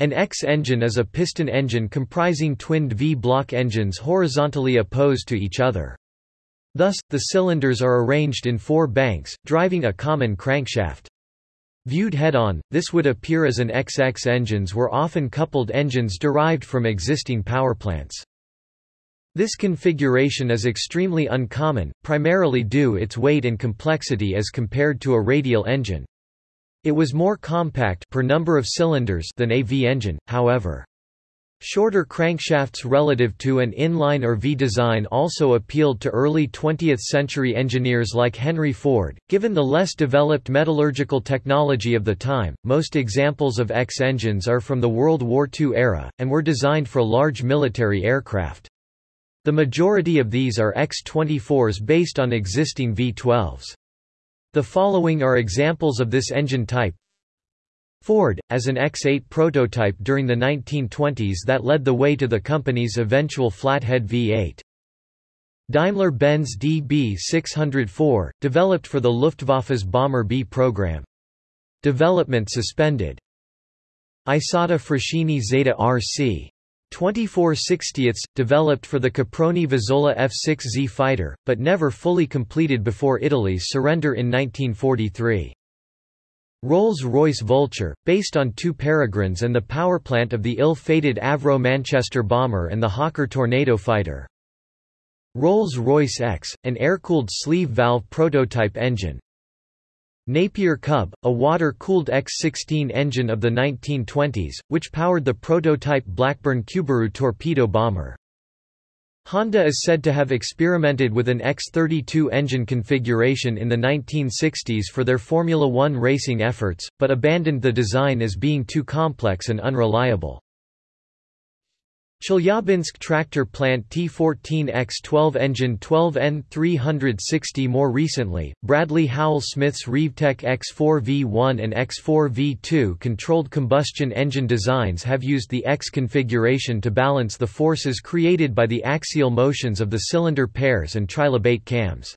An X-engine is a piston engine comprising twinned V-block engines horizontally opposed to each other. Thus, the cylinders are arranged in four banks, driving a common crankshaft. Viewed head-on, this would appear as an XX engines were often coupled engines derived from existing powerplants. This configuration is extremely uncommon, primarily due its weight and complexity as compared to a radial engine. It was more compact per number of cylinders than a V engine, however. Shorter crankshafts relative to an inline or V design also appealed to early 20th-century engineers like Henry Ford. Given the less developed metallurgical technology of the time, most examples of X engines are from the World War II era, and were designed for large military aircraft. The majority of these are X-24s based on existing V-12s. The following are examples of this engine type. Ford, as an X8 prototype during the 1920s that led the way to the company's eventual flathead V8. Daimler-Benz DB604, developed for the Luftwaffe's Bomber B program. Development suspended. Isotta Fraschini Zeta RC. 24 60ths, developed for the Caproni Vizzola F-6Z fighter, but never fully completed before Italy's surrender in 1943. Rolls-Royce Vulture, based on two Peregrines and the powerplant of the ill-fated Avro Manchester bomber and the Hawker Tornado fighter. Rolls-Royce Exe, an air-cooled sleeve valve prototype engine, Napier Cub, a water-cooled X-16 engine of the 1920s, which powered the prototype Blackburn Cubaroo torpedo bomber. Honda is said to have experimented with an X-32 engine configuration in the 1960s for their Formula One racing efforts, but abandoned the design as being too complex and unreliable. Chelyabinsk tractor plant T14X12 engine 12N360 More recently, Bradley Howell Smith's Revetec X4V1 and X4V2 controlled combustion engine designs have used the X configuration to balance the forces created by the axial motions of the cylinder pairs and trilobate cams.